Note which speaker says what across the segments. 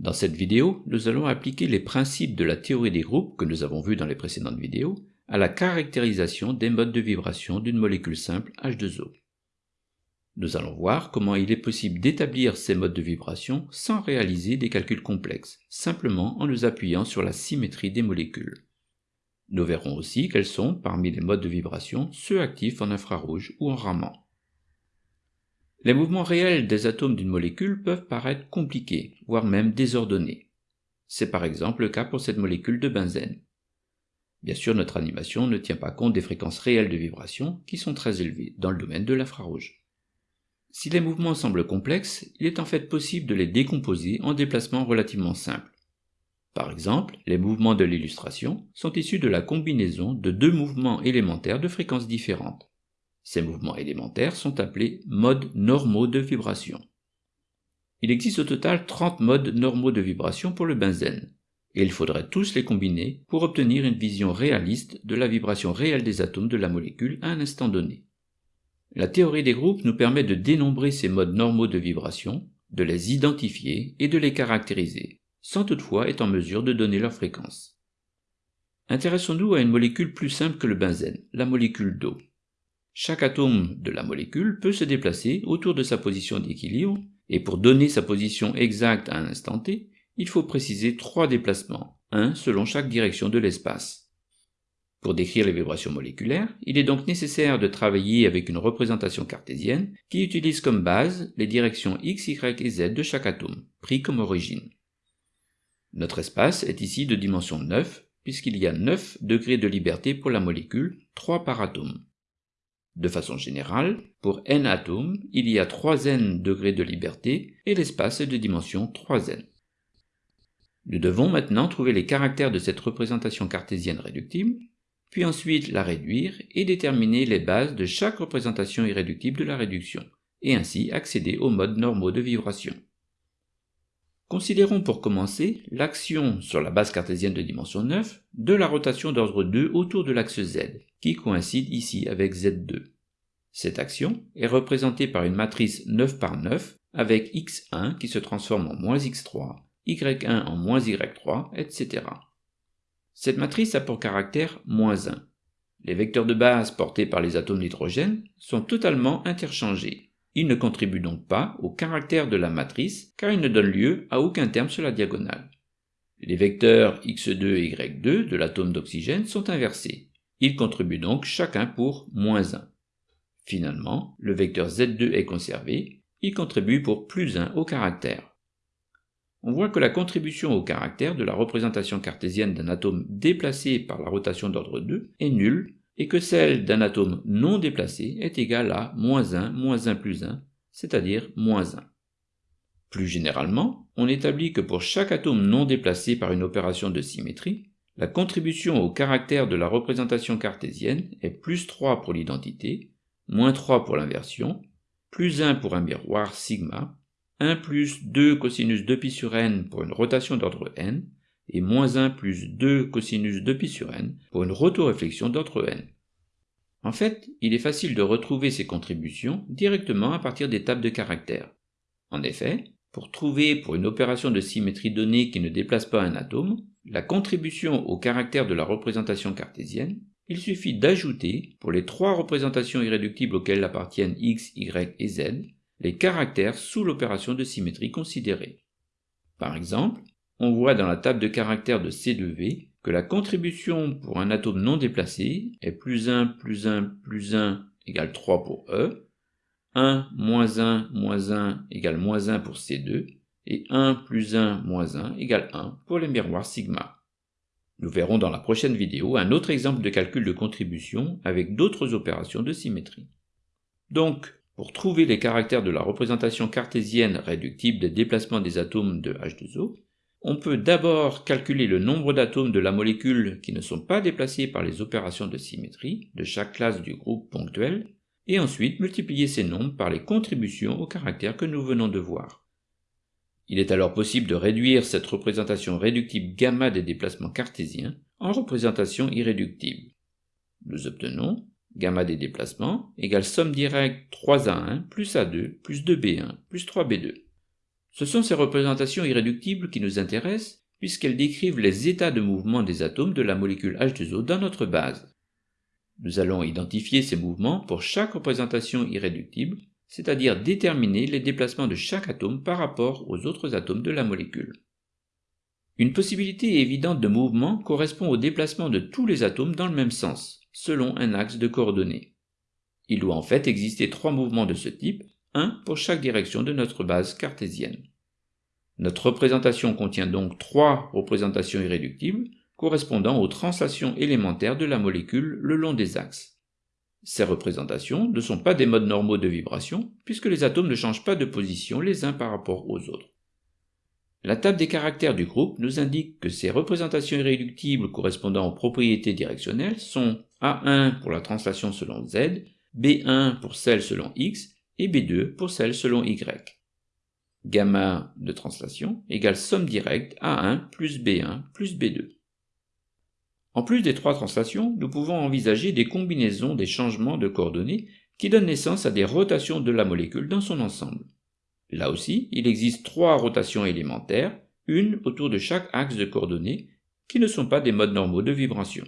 Speaker 1: Dans cette vidéo, nous allons appliquer les principes de la théorie des groupes que nous avons vus dans les précédentes vidéos à la caractérisation des modes de vibration d'une molécule simple H2O. Nous allons voir comment il est possible d'établir ces modes de vibration sans réaliser des calculs complexes, simplement en nous appuyant sur la symétrie des molécules. Nous verrons aussi quels sont, parmi les modes de vibration, ceux actifs en infrarouge ou en Raman. Les mouvements réels des atomes d'une molécule peuvent paraître compliqués, voire même désordonnés. C'est par exemple le cas pour cette molécule de benzène. Bien sûr, notre animation ne tient pas compte des fréquences réelles de vibration qui sont très élevées dans le domaine de l'infrarouge. Si les mouvements semblent complexes, il est en fait possible de les décomposer en déplacements relativement simples. Par exemple, les mouvements de l'illustration sont issus de la combinaison de deux mouvements élémentaires de fréquences différentes. Ces mouvements élémentaires sont appelés modes normaux de vibration. Il existe au total 30 modes normaux de vibration pour le benzène, et il faudrait tous les combiner pour obtenir une vision réaliste de la vibration réelle des atomes de la molécule à un instant donné. La théorie des groupes nous permet de dénombrer ces modes normaux de vibration, de les identifier et de les caractériser, sans toutefois être en mesure de donner leur fréquence. Intéressons-nous à une molécule plus simple que le benzène, la molécule d'eau. Chaque atome de la molécule peut se déplacer autour de sa position d'équilibre, et pour donner sa position exacte à un instant t, il faut préciser trois déplacements, un selon chaque direction de l'espace. Pour décrire les vibrations moléculaires, il est donc nécessaire de travailler avec une représentation cartésienne qui utilise comme base les directions x, y et z de chaque atome, pris comme origine. Notre espace est ici de dimension 9, puisqu'il y a 9 degrés de liberté pour la molécule, 3 par atome. De façon générale, pour n atomes, il y a 3n degrés de liberté et l'espace est de dimension 3n. Nous devons maintenant trouver les caractères de cette représentation cartésienne réductible puis ensuite la réduire et déterminer les bases de chaque représentation irréductible de la réduction, et ainsi accéder aux modes normaux de vibration. Considérons pour commencer l'action sur la base cartésienne de dimension 9 de la rotation d'ordre 2 autour de l'axe Z, qui coïncide ici avec Z2. Cette action est représentée par une matrice 9 par 9 avec x1 qui se transforme en moins x3, y1 en moins y3, etc. Cette matrice a pour caractère moins 1. Les vecteurs de base portés par les atomes d'hydrogène sont totalement interchangés. Ils ne contribuent donc pas au caractère de la matrice car ils ne donnent lieu à aucun terme sur la diagonale. Les vecteurs x2 et y2 de l'atome d'oxygène sont inversés. Ils contribuent donc chacun pour moins 1. Finalement, le vecteur z2 est conservé, il contribue pour plus 1 au caractère on voit que la contribution au caractère de la représentation cartésienne d'un atome déplacé par la rotation d'ordre 2 est nulle, et que celle d'un atome non déplacé est égale à moins 1, moins 1 plus 1, c'est-à-dire moins 1. Plus généralement, on établit que pour chaque atome non déplacé par une opération de symétrie, la contribution au caractère de la représentation cartésienne est plus 3 pour l'identité, moins 3 pour l'inversion, plus 1 pour un miroir sigma, 1 plus 2 cosinus 2 pi sur n pour une rotation d'ordre n, et moins 1 plus 2 cosinus 2 pi sur n pour une rotoréflexion d'ordre n. En fait, il est facile de retrouver ces contributions directement à partir des tables de caractères. En effet, pour trouver pour une opération de symétrie donnée qui ne déplace pas un atome, la contribution au caractère de la représentation cartésienne, il suffit d'ajouter, pour les trois représentations irréductibles auxquelles appartiennent x, y et z, les caractères sous l'opération de symétrie considérée. Par exemple, on voit dans la table de caractères de C2V que la contribution pour un atome non déplacé est plus 1 plus 1 plus 1 égale 3 pour E, 1 moins 1 moins 1 égale moins 1 pour C2, et 1 plus 1 moins 1 égale 1 pour les miroirs sigma. Nous verrons dans la prochaine vidéo un autre exemple de calcul de contribution avec d'autres opérations de symétrie. Donc, pour trouver les caractères de la représentation cartésienne réductible des déplacements des atomes de H2O, on peut d'abord calculer le nombre d'atomes de la molécule qui ne sont pas déplacés par les opérations de symétrie de chaque classe du groupe ponctuel, et ensuite multiplier ces nombres par les contributions aux caractères que nous venons de voir. Il est alors possible de réduire cette représentation réductible gamma des déplacements cartésiens en représentation irréductible. Nous obtenons gamma des déplacements égale somme directe 3A1 plus A2 plus 2B1 plus 3B2. Ce sont ces représentations irréductibles qui nous intéressent puisqu'elles décrivent les états de mouvement des atomes de la molécule H2O dans notre base. Nous allons identifier ces mouvements pour chaque représentation irréductible, c'est-à-dire déterminer les déplacements de chaque atome par rapport aux autres atomes de la molécule. Une possibilité évidente de mouvement correspond au déplacement de tous les atomes dans le même sens, selon un axe de coordonnées. Il doit en fait exister trois mouvements de ce type, un pour chaque direction de notre base cartésienne. Notre représentation contient donc trois représentations irréductibles correspondant aux translations élémentaires de la molécule le long des axes. Ces représentations ne sont pas des modes normaux de vibration puisque les atomes ne changent pas de position les uns par rapport aux autres. La table des caractères du groupe nous indique que ces représentations irréductibles correspondant aux propriétés directionnelles sont A1 pour la translation selon Z, B1 pour celle selon X et B2 pour celle selon Y. Gamma de translation égale somme directe A1 plus B1 plus B2. En plus des trois translations, nous pouvons envisager des combinaisons des changements de coordonnées qui donnent naissance à des rotations de la molécule dans son ensemble. Là aussi, il existe trois rotations élémentaires, une autour de chaque axe de coordonnées, qui ne sont pas des modes normaux de vibration.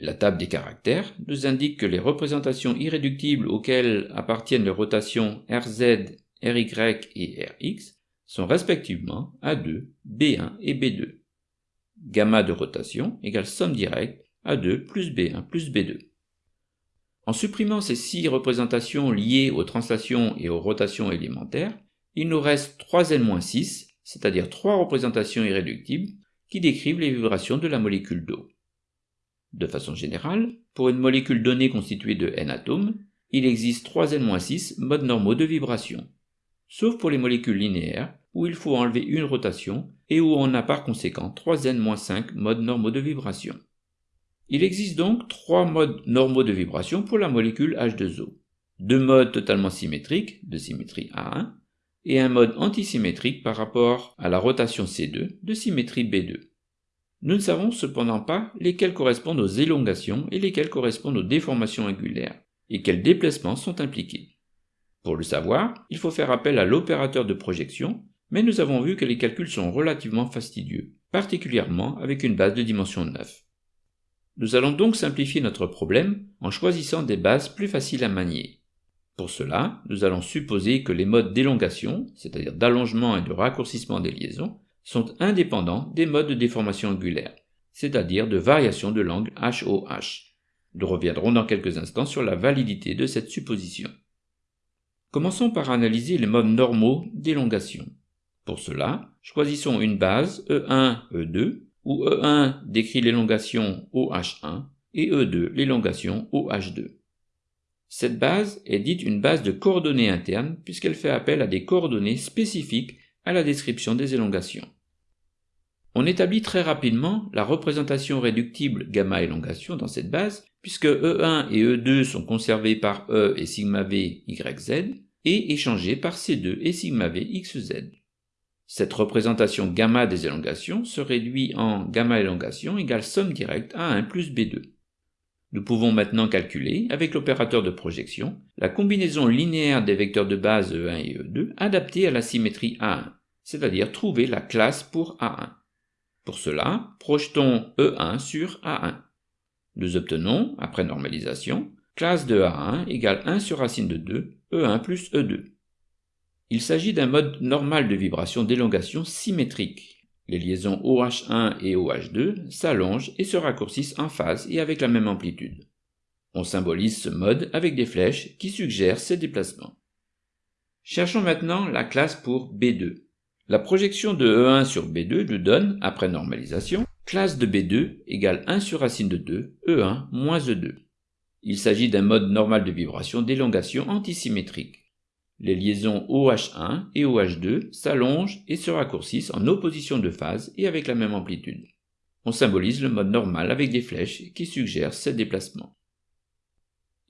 Speaker 1: La table des caractères nous indique que les représentations irréductibles auxquelles appartiennent les rotations Rz, Ry et Rx sont respectivement A2, B1 et B2. Gamma de rotation égale somme directe A2 plus B1 plus B2. En supprimant ces six représentations liées aux translations et aux rotations élémentaires, il nous reste 3n-6, c'est-à-dire trois représentations irréductibles qui décrivent les vibrations de la molécule d'eau. De façon générale, pour une molécule donnée constituée de n atomes, il existe 3n-6 modes normaux de vibration, sauf pour les molécules linéaires, où il faut enlever une rotation et où on a par conséquent 3n-5 modes normaux de vibration. Il existe donc trois modes normaux de vibration pour la molécule H2O. Deux modes totalement symétriques, de symétrie A1, et un mode antisymétrique par rapport à la rotation C2, de symétrie B2. Nous ne savons cependant pas lesquels correspondent aux élongations et lesquels correspondent aux déformations angulaires, et quels déplacements sont impliqués. Pour le savoir, il faut faire appel à l'opérateur de projection, mais nous avons vu que les calculs sont relativement fastidieux, particulièrement avec une base de dimension 9. Nous allons donc simplifier notre problème en choisissant des bases plus faciles à manier. Pour cela, nous allons supposer que les modes d'élongation, c'est-à-dire d'allongement et de raccourcissement des liaisons, sont indépendants des modes de déformation angulaire, c'est-à-dire de variation de l'angle HOH. Nous reviendrons dans quelques instants sur la validité de cette supposition. Commençons par analyser les modes normaux d'élongation. Pour cela, choisissons une base E1, E2, où E1 décrit l'élongation OH1 et E2 l'élongation OH2. Cette base est dite une base de coordonnées internes puisqu'elle fait appel à des coordonnées spécifiques à la description des élongations. On établit très rapidement la représentation réductible gamma élongation dans cette base, puisque E1 et E2 sont conservés par E et sigma V YZ, et échangés par C2 et sigma V XZ. Cette représentation gamma des élongations se réduit en gamma élongation égale somme directe à 1 plus B2. Nous pouvons maintenant calculer, avec l'opérateur de projection, la combinaison linéaire des vecteurs de base E1 et E2 adaptée à la symétrie A1, c'est-à-dire trouver la classe pour A1. Pour cela, projetons E1 sur A1. Nous obtenons, après normalisation, classe de A1 égale 1 sur racine de 2, E1 plus E2. Il s'agit d'un mode normal de vibration d'élongation symétrique. Les liaisons OH1 et OH2 s'allongent et se raccourcissent en phase et avec la même amplitude. On symbolise ce mode avec des flèches qui suggèrent ces déplacements. Cherchons maintenant la classe pour B2. La projection de E1 sur B2 nous donne, après normalisation, classe de B2 égale 1 sur racine de 2, E1 moins E2. Il s'agit d'un mode normal de vibration d'élongation antisymétrique. Les liaisons OH1 et OH2 s'allongent et se raccourcissent en opposition de phase et avec la même amplitude. On symbolise le mode normal avec des flèches qui suggèrent ces déplacements.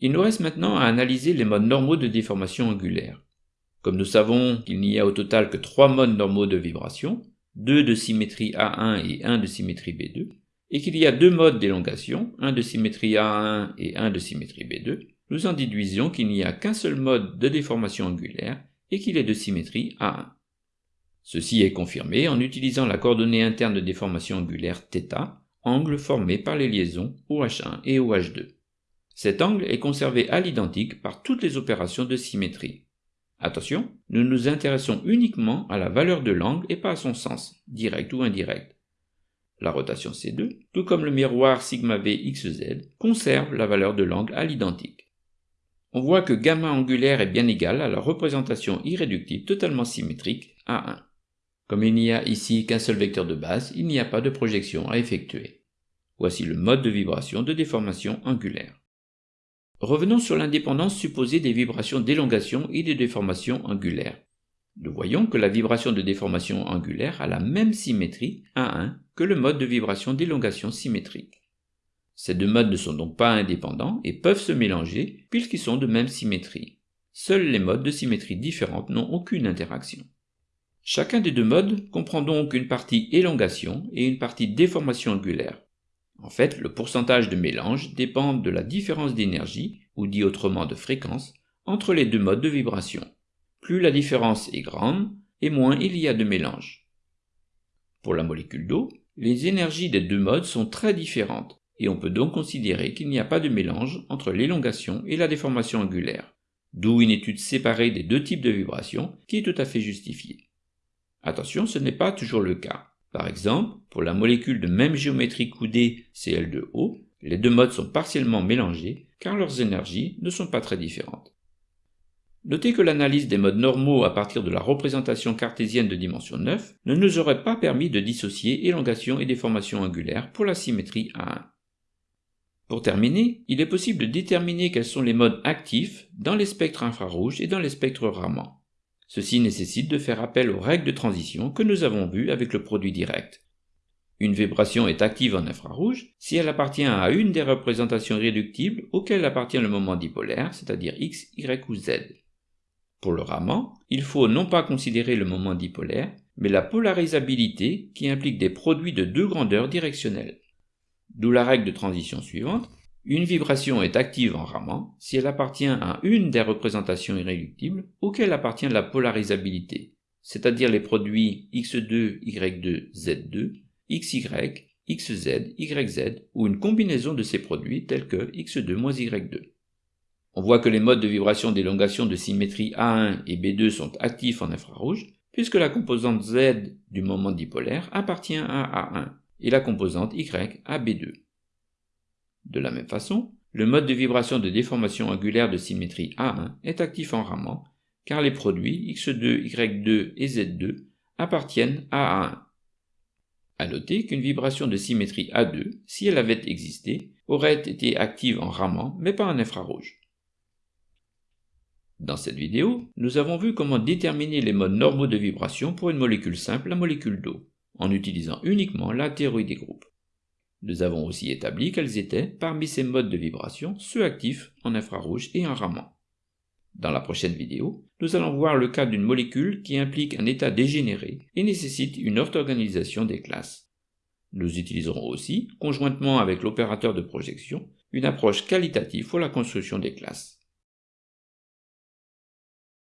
Speaker 1: Il nous reste maintenant à analyser les modes normaux de déformation angulaire. Comme nous savons qu'il n'y a au total que trois modes normaux de vibration, deux de symétrie A1 et un de symétrie B2, et qu'il y a deux modes d'élongation, un de symétrie A1 et un de symétrie B2, nous en déduisons qu'il n'y a qu'un seul mode de déformation angulaire et qu'il est de symétrie A1. Ceci est confirmé en utilisant la coordonnée interne de déformation angulaire θ, angle formé par les liaisons OH1 et OH2. Cet angle est conservé à l'identique par toutes les opérations de symétrie. Attention, nous nous intéressons uniquement à la valeur de l'angle et pas à son sens, direct ou indirect. La rotation C2, tout comme le miroir σv xz, conserve la valeur de l'angle à l'identique. On voit que gamma angulaire est bien égal à la représentation irréductible totalement symétrique A1. Comme il n'y a ici qu'un seul vecteur de base, il n'y a pas de projection à effectuer. Voici le mode de vibration de déformation angulaire. Revenons sur l'indépendance supposée des vibrations d'élongation et de déformation angulaire. Nous voyons que la vibration de déformation angulaire a la même symétrie A1 que le mode de vibration d'élongation symétrique. Ces deux modes ne sont donc pas indépendants et peuvent se mélanger puisqu'ils sont de même symétrie. Seuls les modes de symétrie différentes n'ont aucune interaction. Chacun des deux modes comprend donc une partie élongation et une partie déformation angulaire. En fait, le pourcentage de mélange dépend de la différence d'énergie, ou dit autrement de fréquence, entre les deux modes de vibration. Plus la différence est grande, et moins il y a de mélange. Pour la molécule d'eau, les énergies des deux modes sont très différentes, et on peut donc considérer qu'il n'y a pas de mélange entre l'élongation et la déformation angulaire, d'où une étude séparée des deux types de vibrations qui est tout à fait justifiée. Attention, ce n'est pas toujours le cas. Par exemple, pour la molécule de même géométrie coudée Cl2O, les deux modes sont partiellement mélangés car leurs énergies ne sont pas très différentes. Notez que l'analyse des modes normaux à partir de la représentation cartésienne de dimension 9 ne nous aurait pas permis de dissocier élongation et déformation angulaire pour la symétrie A1. Pour terminer, il est possible de déterminer quels sont les modes actifs dans les spectres infrarouges et dans les spectres Raman. Ceci nécessite de faire appel aux règles de transition que nous avons vues avec le produit direct. Une vibration est active en infrarouge si elle appartient à une des représentations réductibles auxquelles appartient le moment dipolaire, c'est-à-dire x, y ou z. Pour le Raman, il faut non pas considérer le moment dipolaire, mais la polarisabilité qui implique des produits de deux grandeurs directionnelles. D'où la règle de transition suivante, une vibration est active en Raman si elle appartient à une des représentations irréductibles auxquelles appartient la polarisabilité, c'est-à-dire les produits x2, y2, z2, xy, xz, yz ou une combinaison de ces produits tels que x2 y2. On voit que les modes de vibration d'élongation de symétrie A1 et B2 sont actifs en infrarouge, puisque la composante Z du moment dipolaire appartient à A1 et la composante Y à B2. De la même façon, le mode de vibration de déformation angulaire de symétrie A1 est actif en Raman, car les produits X2, Y2 et Z2 appartiennent à A1. À noter qu'une vibration de symétrie A2, si elle avait existé, aurait été active en Raman, mais pas en infrarouge. Dans cette vidéo, nous avons vu comment déterminer les modes normaux de vibration pour une molécule simple, la molécule d'eau, en utilisant uniquement la théorie des groupes. Nous avons aussi établi quels étaient, parmi ces modes de vibration, ceux actifs en infrarouge et en Raman. Dans la prochaine vidéo, nous allons voir le cas d'une molécule qui implique un état dégénéré et nécessite une orthogonalisation des classes. Nous utiliserons aussi, conjointement avec l'opérateur de projection, une approche qualitative pour la construction des classes.